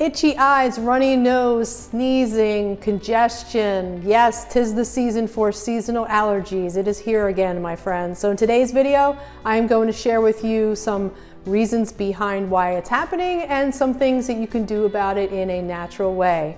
Itchy eyes, runny nose, sneezing, congestion. Yes, tis the season for seasonal allergies. It is here again, my friends. So in today's video, I am going to share with you some reasons behind why it's happening and some things that you can do about it in a natural way.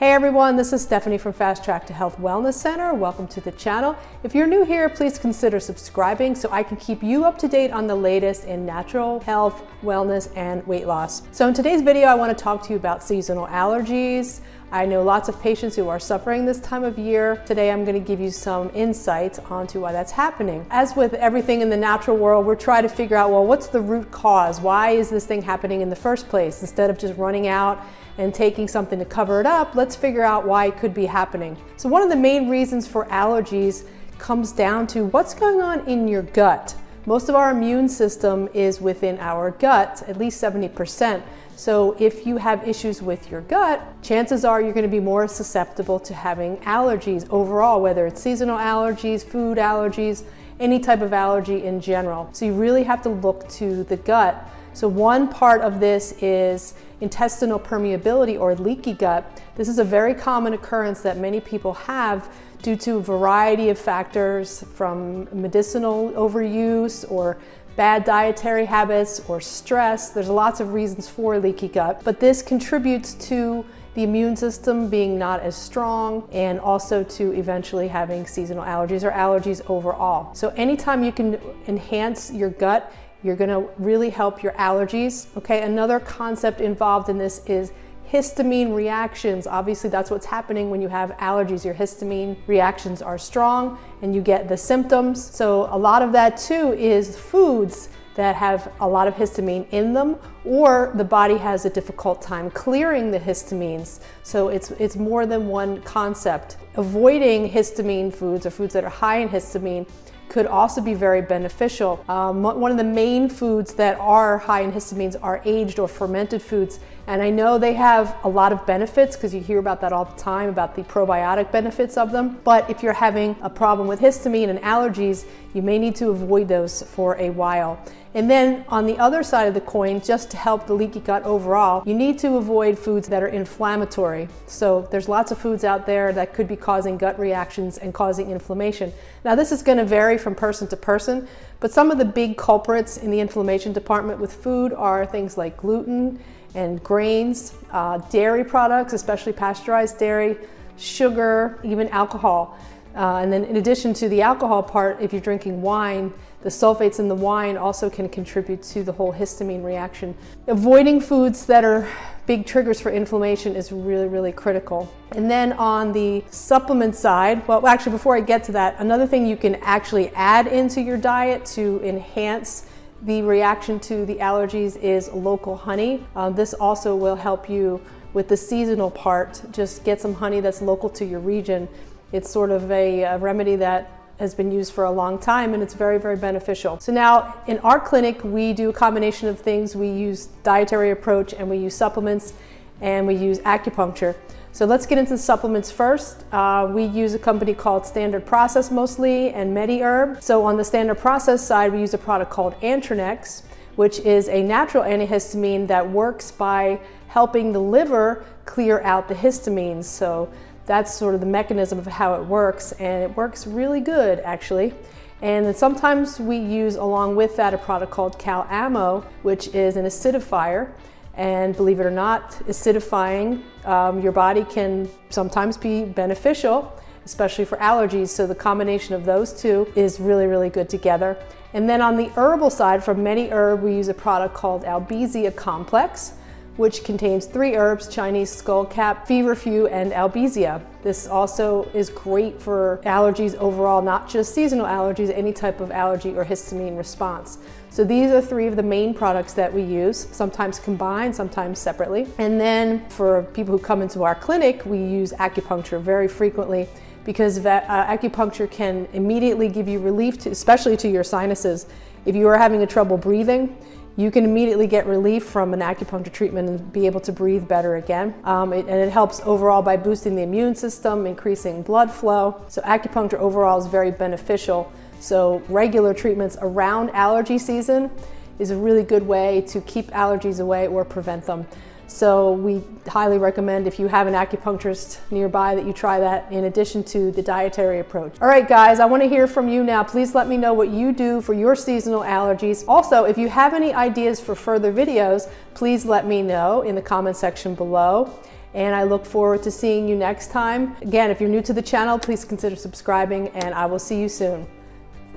Hey everyone, this is Stephanie from Fast Track to Health Wellness Center. Welcome to the channel. If you're new here, please consider subscribing so I can keep you up to date on the latest in natural health, wellness, and weight loss. So in today's video, I want to talk to you about seasonal allergies. I know lots of patients who are suffering this time of year. Today I'm going to give you some insights onto why that's happening. As with everything in the natural world, we're trying to figure out, well, what's the root cause? Why is this thing happening in the first place? Instead of just running out and taking something to cover it up, let's figure out why it could be happening. So one of the main reasons for allergies comes down to what's going on in your gut. Most of our immune system is within our gut, at least 70%. So if you have issues with your gut, chances are you're going to be more susceptible to having allergies overall, whether it's seasonal allergies, food allergies, any type of allergy in general. So you really have to look to the gut. So one part of this is intestinal permeability or leaky gut. This is a very common occurrence that many people have due to a variety of factors from medicinal overuse or bad dietary habits or stress. There's lots of reasons for leaky gut, but this contributes to the immune system being not as strong and also to eventually having seasonal allergies or allergies overall. So anytime you can enhance your gut, you're gonna really help your allergies. Okay, another concept involved in this is histamine reactions. Obviously, that's what's happening when you have allergies. Your histamine reactions are strong and you get the symptoms. So a lot of that too is foods that have a lot of histamine in them or the body has a difficult time clearing the histamines. So it's, it's more than one concept. Avoiding histamine foods or foods that are high in histamine could also be very beneficial. Um, one of the main foods that are high in histamines are aged or fermented foods. And I know they have a lot of benefits because you hear about that all the time about the probiotic benefits of them. But if you're having a problem with histamine and allergies, you may need to avoid those for a while. And then on the other side of the coin, just to help the leaky gut overall, you need to avoid foods that are inflammatory. So there's lots of foods out there that could be causing gut reactions and causing inflammation. Now this is gonna vary from person to person, but some of the big culprits in the inflammation department with food are things like gluten and grains, uh, dairy products, especially pasteurized dairy, sugar, even alcohol. Uh, and then in addition to the alcohol part, if you're drinking wine, the sulfates in the wine also can contribute to the whole histamine reaction. Avoiding foods that are big triggers for inflammation is really, really critical. And then on the supplement side, well, actually, before I get to that, another thing you can actually add into your diet to enhance the reaction to the allergies is local honey. Uh, this also will help you with the seasonal part. Just get some honey that's local to your region it's sort of a, a remedy that has been used for a long time and it's very, very beneficial. So now in our clinic, we do a combination of things. We use dietary approach and we use supplements and we use acupuncture. So let's get into the supplements first. Uh, we use a company called Standard Process mostly and MediHerb. So on the Standard Process side, we use a product called Antronex, which is a natural antihistamine that works by helping the liver clear out the histamines. So that's sort of the mechanism of how it works and it works really good actually. And then sometimes we use along with that a product called CalAmo, which is an acidifier. And believe it or not, acidifying um, your body can sometimes be beneficial, especially for allergies. So the combination of those two is really, really good together. And then on the herbal side, from MediHerb, we use a product called Albizia Complex which contains three herbs, Chinese skullcap, feverfew, and albizia. This also is great for allergies overall, not just seasonal allergies, any type of allergy or histamine response. So these are three of the main products that we use, sometimes combined, sometimes separately. And then for people who come into our clinic, we use acupuncture very frequently because uh, acupuncture can immediately give you relief, to, especially to your sinuses. If you are having a trouble breathing, you can immediately get relief from an acupuncture treatment and be able to breathe better again. Um, it, and it helps overall by boosting the immune system, increasing blood flow. So acupuncture overall is very beneficial. So regular treatments around allergy season is a really good way to keep allergies away or prevent them. So we highly recommend if you have an acupuncturist nearby that you try that in addition to the dietary approach. All right, guys, I wanna hear from you now. Please let me know what you do for your seasonal allergies. Also, if you have any ideas for further videos, please let me know in the comment section below. And I look forward to seeing you next time. Again, if you're new to the channel, please consider subscribing and I will see you soon.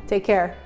Take care.